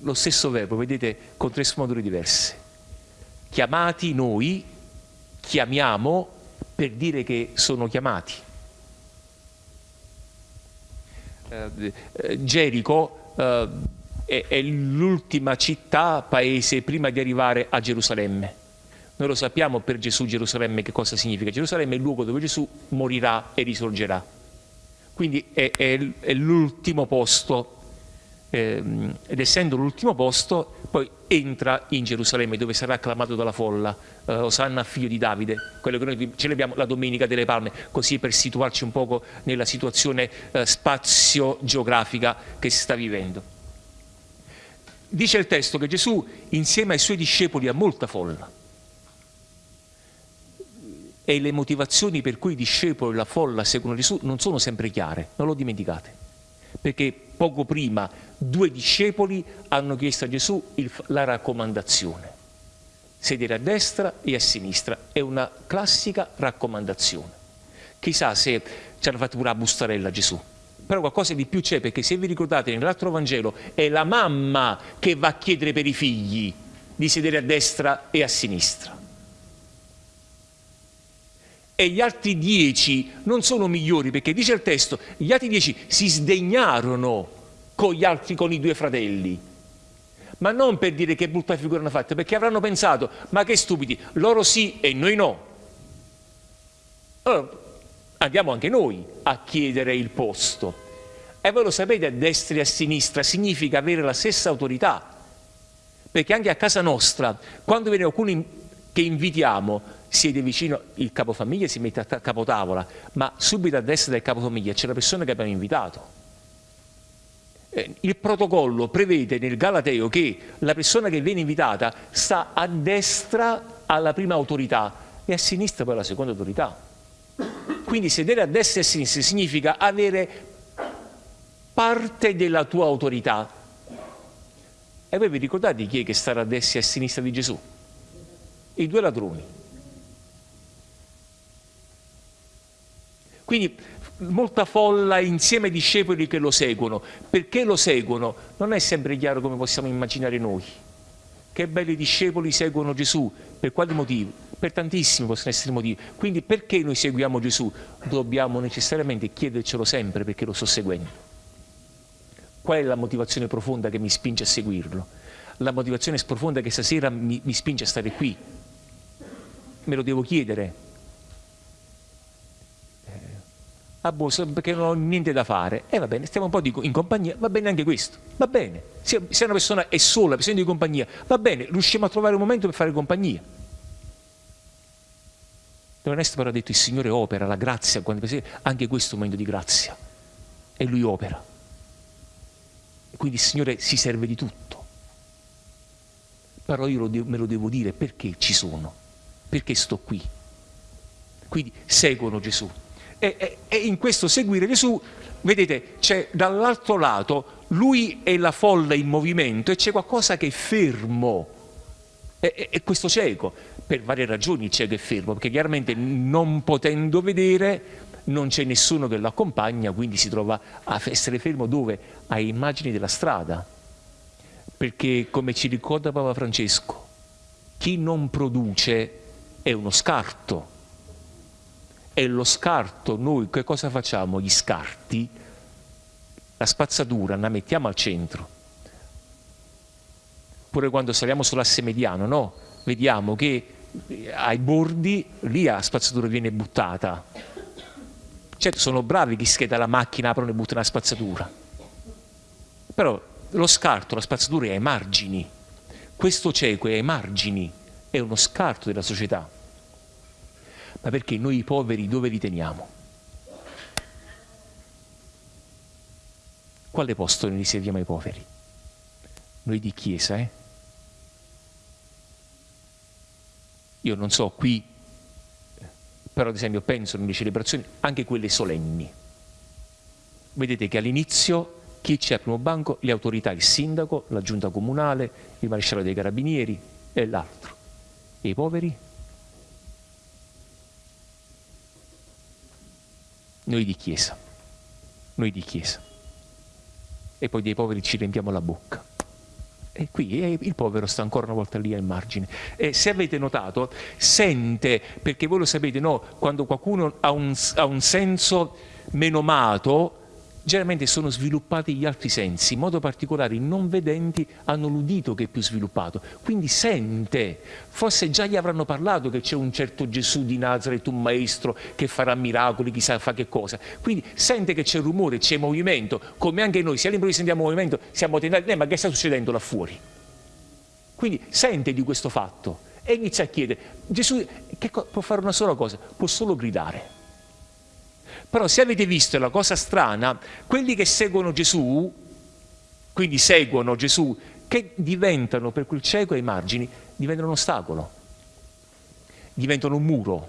Lo stesso verbo, vedete, con tre sfumature diverse. Chiamati noi, chiamiamo, per dire che sono chiamati. Eh, eh, Gerico eh, è, è l'ultima città, paese, prima di arrivare a Gerusalemme. Noi lo sappiamo per Gesù Gerusalemme che cosa significa. Gerusalemme è il luogo dove Gesù morirà e risorgerà. Quindi è, è, è l'ultimo posto ehm, ed essendo l'ultimo posto poi entra in Gerusalemme dove sarà acclamato dalla folla eh, Osanna figlio di Davide, quello che noi celebriamo la Domenica delle Palme, così per situarci un poco nella situazione eh, spazio-geografica che si sta vivendo. Dice il testo che Gesù insieme ai suoi discepoli ha molta folla. E le motivazioni per cui i discepoli e la folla seguono Gesù non sono sempre chiare, non lo dimenticate, perché poco prima due discepoli hanno chiesto a Gesù il, la raccomandazione, sedere a destra e a sinistra, è una classica raccomandazione. Chissà se ci hanno fatto pure la bustarella Gesù, però qualcosa di più c'è perché se vi ricordate nell'altro Vangelo è la mamma che va a chiedere per i figli di sedere a destra e a sinistra e gli altri dieci non sono migliori perché dice il testo gli altri dieci si sdegnarono con gli altri con i due fratelli. Ma non per dire che brutta figura hanno fatto perché avranno pensato ma che stupidi loro sì e noi no. Allora andiamo anche noi a chiedere il posto. E voi lo sapete a destra e a sinistra significa avere la stessa autorità. Perché anche a casa nostra quando viene qualcuno che invitiamo siede vicino il capofamiglia si mette a capotavola, ma subito a destra del capofamiglia c'è la persona che abbiamo invitato. Eh, il protocollo prevede nel Galateo che la persona che viene invitata sta a destra alla prima autorità e a sinistra poi alla seconda autorità. Quindi sedere a destra e a sinistra significa avere parte della tua autorità. E voi vi ricordate chi è che sta a destra e a sinistra di Gesù? I due ladroni. Quindi molta folla insieme ai discepoli che lo seguono. Perché lo seguono? Non è sempre chiaro come possiamo immaginare noi. Che belli discepoli seguono Gesù. Per quali motivi? Per tantissimi possono essere motivi. Quindi perché noi seguiamo Gesù? Dobbiamo necessariamente chiedercelo sempre perché lo sto seguendo. Qual è la motivazione profonda che mi spinge a seguirlo? La motivazione profonda che stasera mi, mi spinge a stare qui. Me lo devo chiedere, a Bosa perché non ho niente da fare. E eh, va bene, stiamo un po' di, in compagnia, va bene anche questo, va bene. Se, se una persona è sola, bisogno di compagnia, va bene, riusciamo a trovare un momento per fare compagnia. Don Ernesto però ha detto il Signore opera, la grazia, anche questo è un momento di grazia. E Lui opera. E quindi il Signore si serve di tutto. Però io me lo devo dire perché ci sono, perché sto qui. Quindi seguono Gesù e, e, e in questo seguire Gesù, vedete, c'è dall'altro lato lui e la folla in movimento e c'è qualcosa che è fermo. E, e, questo cieco, per varie ragioni il cieco è fermo, perché chiaramente non potendo vedere non c'è nessuno che lo accompagna, quindi si trova a essere fermo dove? A immagini della strada. Perché come ci ricorda Papa Francesco, chi non produce è uno scarto e lo scarto, noi che cosa facciamo? Gli scarti, la spazzatura la mettiamo al centro. Pure quando saliamo sull'asse mediano, no? Vediamo che ai bordi lì la spazzatura viene buttata. Certo, sono bravi chi scheda la macchina, aprono e buttano la spazzatura. Però lo scarto, la spazzatura è ai margini. Questo cieco è ai margini, è uno scarto della società ma perché noi i poveri dove li teniamo? Quale posto noi riserviamo ai poveri? Noi di chiesa, eh? Io non so qui, però ad esempio penso nelle celebrazioni, anche quelle solenni. Vedete che all'inizio chi c'è al primo banco? Le autorità, il sindaco, la giunta comunale, il maresciallo dei carabinieri e l'altro. E i poveri? Noi di Chiesa, noi di Chiesa. E poi dei poveri ci riempiamo la bocca. E qui il povero sta ancora una volta lì al margine. E se avete notato, sente, perché voi lo sapete, no? quando qualcuno ha un, ha un senso menomato, generalmente sono sviluppati gli altri sensi, in modo particolare i non vedenti hanno l'udito che è più sviluppato, quindi sente, forse già gli avranno parlato che c'è un certo Gesù di Nazareth, un maestro che farà miracoli, chissà fa che cosa, quindi sente che c'è rumore, c'è movimento, come anche noi, se all'improvviso sentiamo movimento siamo tentati, eh, ma che sta succedendo là fuori? Quindi sente di questo fatto e inizia a chiedere, Gesù che può fare una sola cosa, può solo gridare però se avete visto la cosa strana, quelli che seguono Gesù, quindi seguono Gesù, che diventano per quel cieco ai margini, diventano un ostacolo, diventano un muro.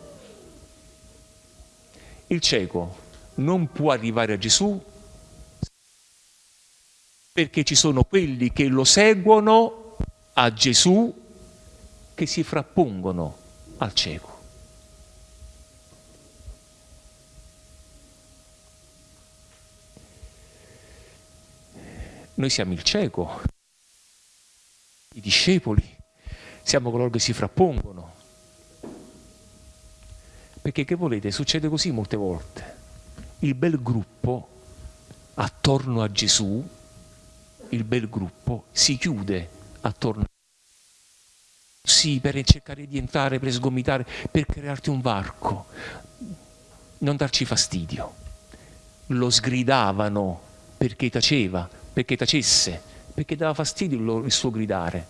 Il cieco non può arrivare a Gesù perché ci sono quelli che lo seguono a Gesù che si frappongono al cieco. Noi siamo il cieco, i discepoli, siamo coloro che si frappongono. Perché che volete? Succede così molte volte. Il bel gruppo attorno a Gesù, il bel gruppo si chiude attorno a Gesù. Sì, per cercare di entrare, per sgomitare, per crearti un varco, non darci fastidio. Lo sgridavano perché taceva, perché tacesse, perché dava fastidio il suo gridare.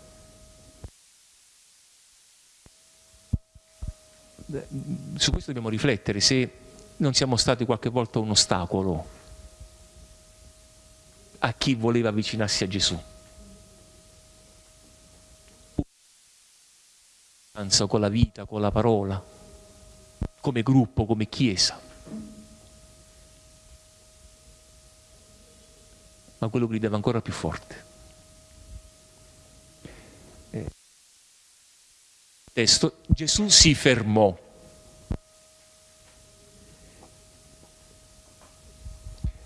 Su questo dobbiamo riflettere se non siamo stati qualche volta un ostacolo a chi voleva avvicinarsi a Gesù. Con la vita, con la parola, come gruppo, come chiesa. Ma quello gridava ancora più forte. Eh. Testo, Gesù si fermò.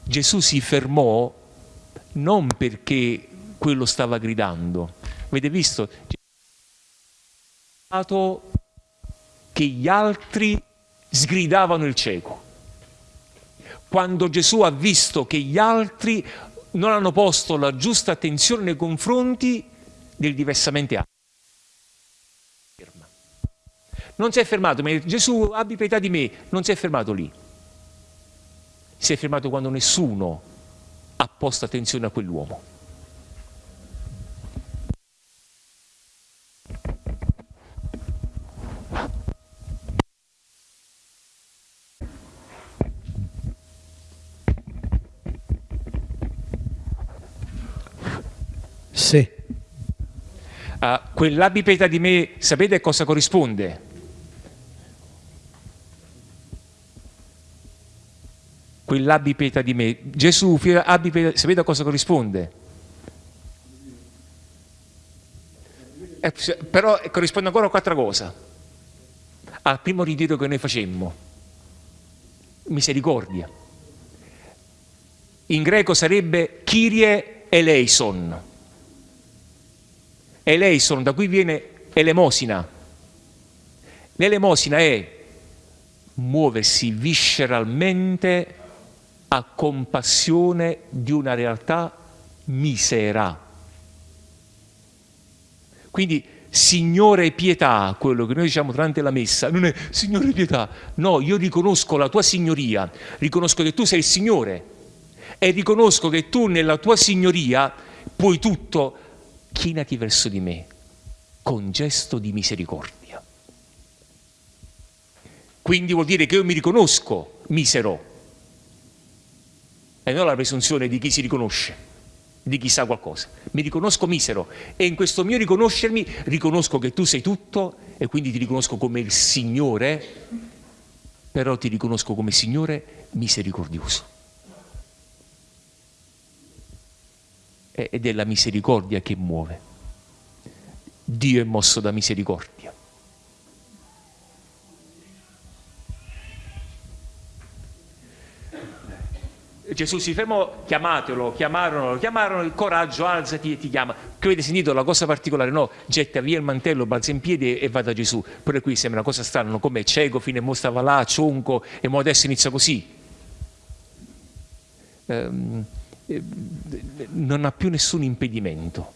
Gesù si fermò non perché quello stava gridando. Avete visto? Che gli altri sgridavano il cieco. Quando Gesù ha visto che gli altri non hanno posto la giusta attenzione nei confronti del diversamente altro. Non si è fermato, ma Gesù abbi pietà di me, non si è fermato lì. Si è fermato quando nessuno ha posto attenzione a quell'uomo. Sì. Uh, quell'abipeta di me, sapete a cosa corrisponde? Quell'abipeta di me, Gesù, abipeta, sapete a cosa corrisponde? Eh, però corrisponde ancora a quattro cose. Al primo ritiro che noi facemmo, misericordia. In greco sarebbe Kyrie eleison eleison, da cui viene elemosina. L'elemosina è muoversi visceralmente a compassione di una realtà misera. Quindi Signore pietà, quello che noi diciamo durante la messa, non è Signore pietà, no, io riconosco la tua signoria, riconosco che tu sei il Signore e riconosco che tu nella tua signoria puoi tutto, chinati verso di me con gesto di misericordia. Quindi vuol dire che io mi riconosco misero e non la presunzione di chi si riconosce, di chi sa qualcosa. Mi riconosco misero e in questo mio riconoscermi riconosco che tu sei tutto e quindi ti riconosco come il Signore, però ti riconosco come Signore misericordioso. Ed è la misericordia che muove. Dio è mosso da misericordia. Gesù si fermò, chiamatelo, chiamarono, chiamarono, il coraggio, alzati e ti chiama. Che avete sentito la cosa particolare? No, getta via il mantello, balza in piedi e va da Gesù. Pure qui sembra una cosa strana, no? come cieco, fino a mo stava là, cionco, e mo adesso inizia così. Ehm, eh, non ha più nessun impedimento.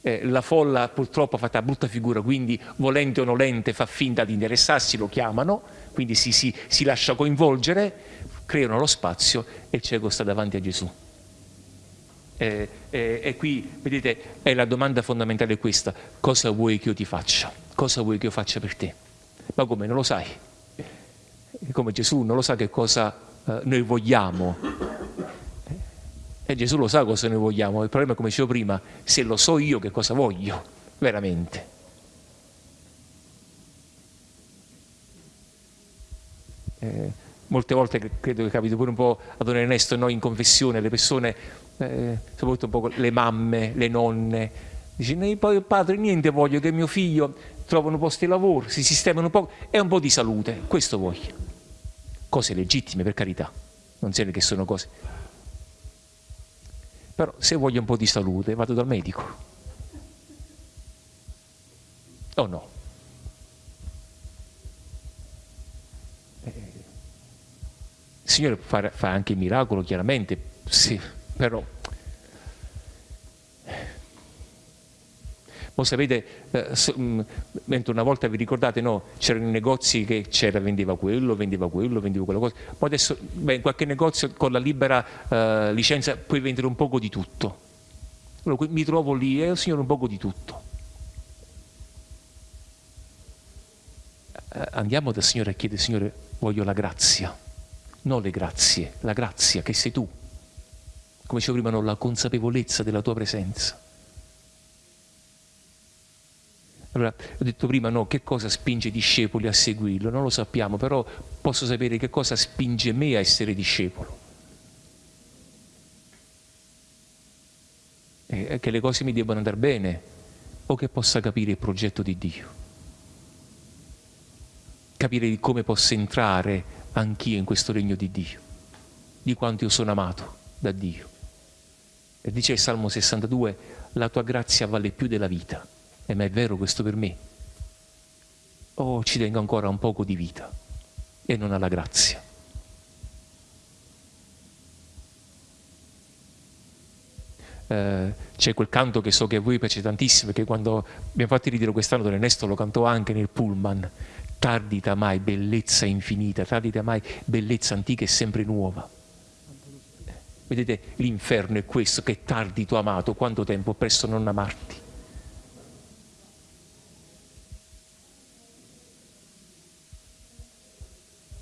Eh, la folla purtroppo ha fatto una brutta figura, quindi volente o nolente fa finta di interessarsi, lo chiamano, quindi si, si, si lascia coinvolgere, creano lo spazio e il cieco sta davanti a Gesù. Eh, eh, e qui, vedete, è la domanda fondamentale questa, cosa vuoi che io ti faccia? Cosa vuoi che io faccia per te? Ma come, non lo sai? Come Gesù non lo sa che cosa eh, noi vogliamo. E Gesù lo sa cosa noi vogliamo, il problema è come dicevo prima, se lo so io che cosa voglio, veramente. Eh, molte volte credo che capiti pure un po' a Don Ernesto noi in confessione, le persone, eh, soprattutto un po' le mamme, le nonne, dicono poi padre niente voglio che mio figlio trovi un posto di lavoro, si sistemano un po' e un po' di salute, questo voglio. Cose legittime per carità, non siete che sono cose. Però se voglio un po' di salute vado dal medico. O no? Il Signore fa, anche miracolo, chiaramente, sì, però... Voi sapete, eh, mm, mentre una volta vi ricordate, no, c'erano i negozi che c'era, vendeva quello, vendeva quello, vendeva quella cosa, ma adesso beh, in qualche negozio con la libera eh, licenza puoi vendere un poco di tutto. Allora, mi trovo lì e eh, Signore un poco di tutto. Eh, andiamo dal Signore a chiedere, Signore, voglio la grazia non le grazie, la grazia che sei tu. Come dicevo prima, non la consapevolezza della tua presenza. Allora, ho detto prima, no, che cosa spinge i discepoli a seguirlo? Non lo sappiamo, però posso sapere che cosa spinge me a essere discepolo. E che le cose mi debbano andare bene o che possa capire il progetto di Dio. Capire come posso entrare anch'io in questo regno di Dio, di quanto io sono amato da Dio. E dice il Salmo 62, la tua grazia vale più della vita. E ma è vero questo per me? Oh, ci tengo ancora un poco di vita e non alla grazia. Eh, c'è quel canto che so che a voi piace tantissimo, che quando abbiamo fatto il ritiro quest'anno Don Ernesto lo cantò anche nel pullman, tardita mai bellezza infinita, tardita mai bellezza antica e sempre nuova. Vedete, l'inferno è questo, che tardi tu amato, quanto tempo presto non amarti.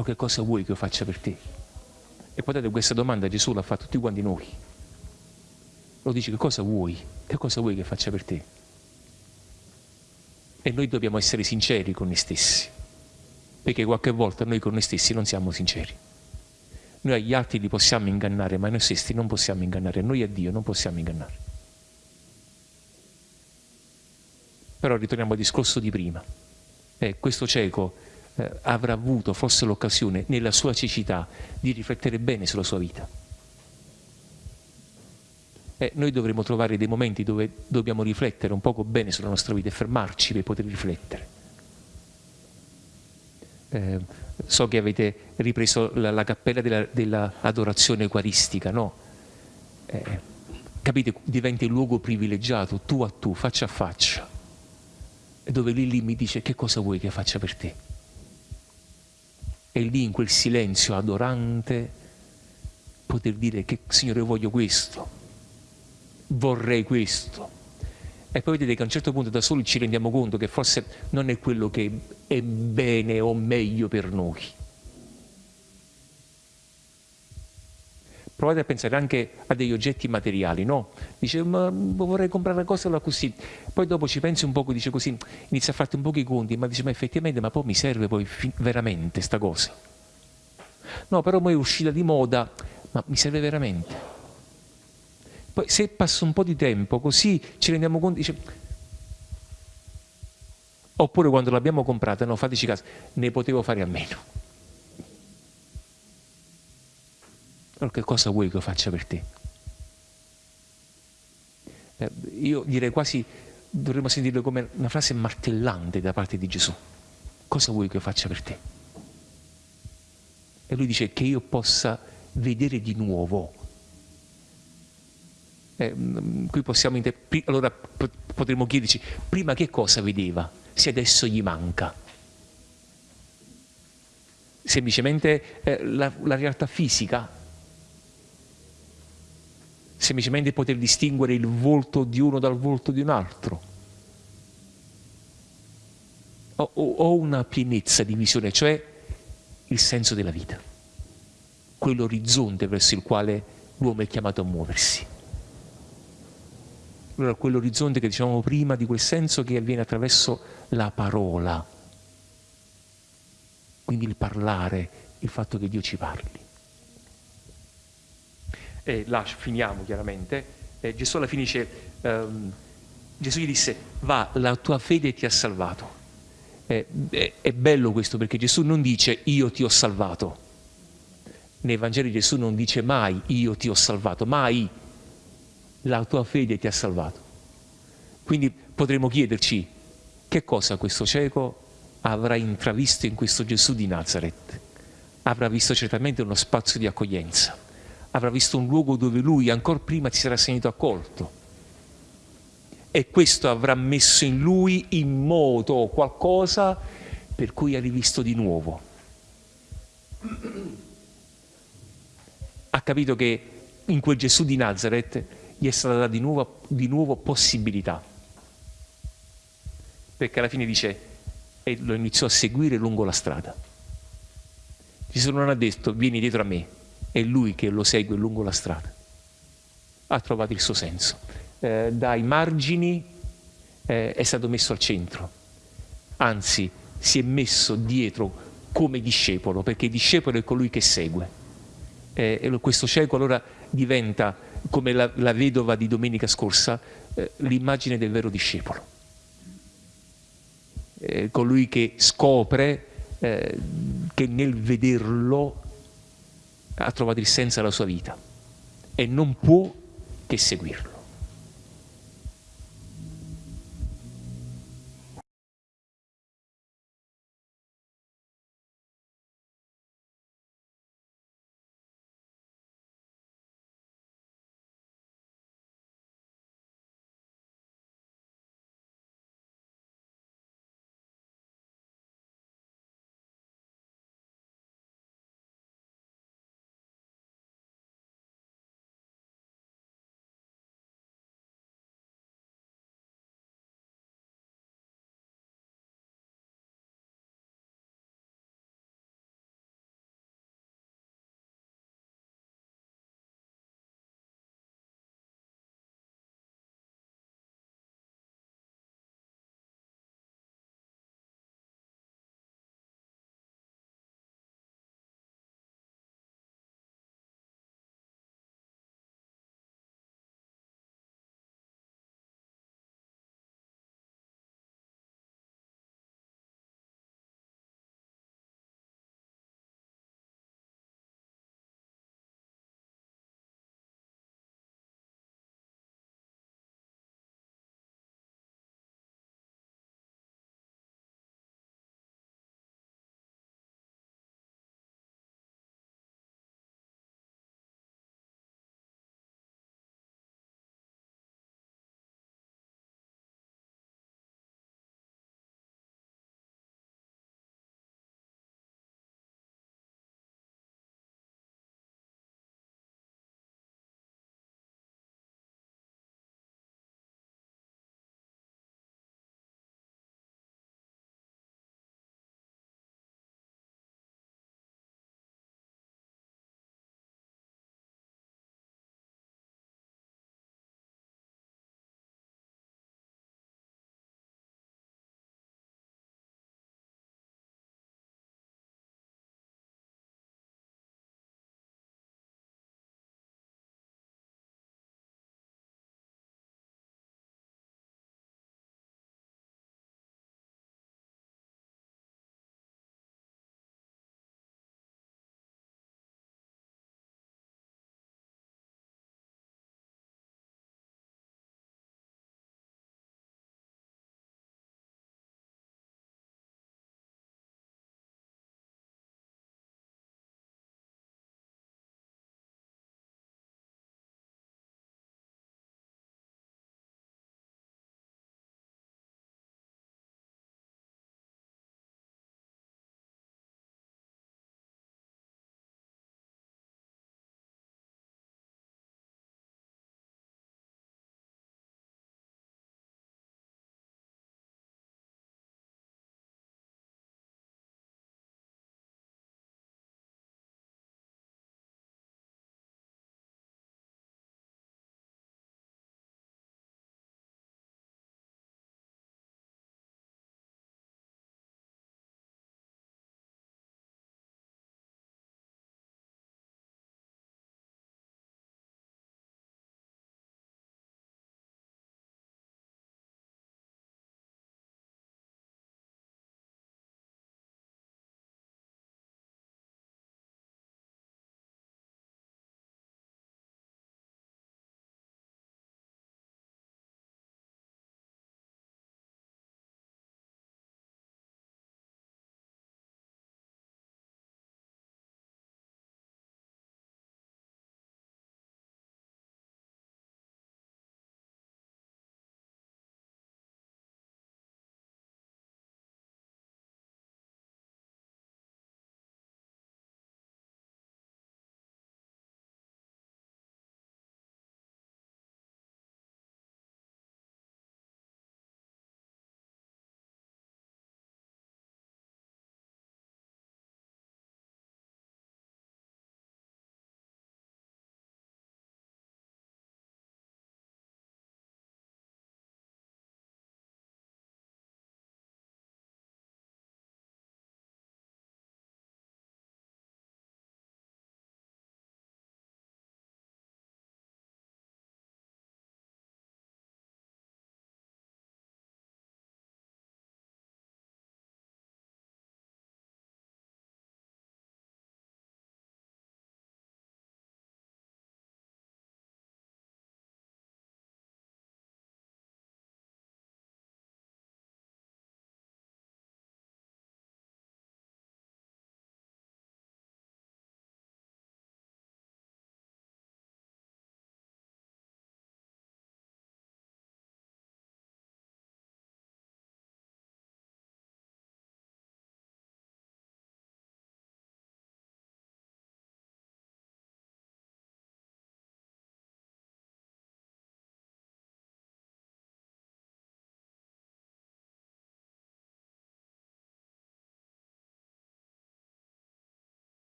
O che cosa vuoi che io faccia per te? E poi date questa domanda Gesù l'ha fatta tutti quanti noi. Lo dice che cosa vuoi? Che cosa vuoi che faccia per te? E noi dobbiamo essere sinceri con noi stessi perché qualche volta noi con noi stessi non siamo sinceri. Noi agli altri li possiamo ingannare, ma noi stessi non possiamo ingannare, noi a Dio non possiamo ingannare. Però ritorniamo al discorso di prima. Eh, questo cieco eh, avrà avuto forse l'occasione nella sua cecità di riflettere bene sulla sua vita. Eh, noi dovremo trovare dei momenti dove dobbiamo riflettere un poco bene sulla nostra vita e fermarci per poter riflettere eh, so che avete ripreso la, la cappella dell'adorazione della eucaristica, no? Eh, capite, diventi il luogo privilegiato, tu a tu, faccia a faccia, dove lì, lì mi dice che cosa vuoi che faccia per te. E lì in quel silenzio adorante poter dire che Signore voglio questo, vorrei questo e poi vedete che a un certo punto da soli ci rendiamo conto che forse non è quello che è bene o meglio per noi. Provate a pensare anche a degli oggetti materiali, no? Dice, ma vorrei comprare una cosa così. Poi dopo ci pensi un poco, dice così, inizia a farti un po' i conti, ma dice, ma effettivamente, ma poi mi serve poi veramente sta cosa? No, però poi è uscita di moda, ma mi serve veramente? Poi se passa un po' di tempo così ci rendiamo conto, dice, oppure quando l'abbiamo comprata, no, fateci caso, ne potevo fare a meno. Allora che cosa vuoi che io faccia per te? Eh, io direi quasi, dovremmo sentirlo come una frase martellante da parte di Gesù. Cosa vuoi che io faccia per te? E lui dice che io possa vedere di nuovo. Eh, mm, qui possiamo allora potremmo chiederci prima che cosa vedeva se adesso gli manca semplicemente eh, la, la realtà fisica semplicemente poter distinguere il volto di uno dal volto di un altro. O, o una pienezza di visione cioè il senso della vita quell'orizzonte verso il quale l'uomo è chiamato a muoversi. Allora quell'orizzonte che dicevamo prima di quel senso che avviene attraverso la parola. Quindi il parlare, il fatto che Dio ci parli. E là finiamo chiaramente, e Gesù alla fine dice, um, Gesù gli disse, va, la tua fede ti ha salvato. È, è, è bello questo perché Gesù non dice io ti ho salvato. Nei Vangeli Gesù non dice mai io ti ho salvato, mai la tua fede ti ha salvato. Quindi potremmo chiederci che cosa questo cieco avrà intravisto in questo Gesù di Nazareth. Avrà visto certamente uno spazio di accoglienza, avrà visto un luogo dove lui ancora prima si sarà sentito accolto. E questo avrà messo in lui in moto qualcosa per cui ha rivisto di nuovo. Ha capito che in quel Gesù di Nazareth gli è stata data di nuovo, di nuovo possibilità. Perché alla fine dice, e lo iniziò a seguire lungo la strada. Gesù non ha detto vieni dietro a me, è lui che lo segue lungo la strada. Ha trovato il suo senso. Eh, dai margini eh, è stato messo al centro, anzi si è messo dietro come discepolo, perché il discepolo è colui che segue. Eh, e questo cieco allora diventa, come la, la vedova di domenica scorsa, eh, l'immagine del vero discepolo eh, colui che scopre eh, che nel vederlo ha trovato il senso della sua vita e non può che seguirlo.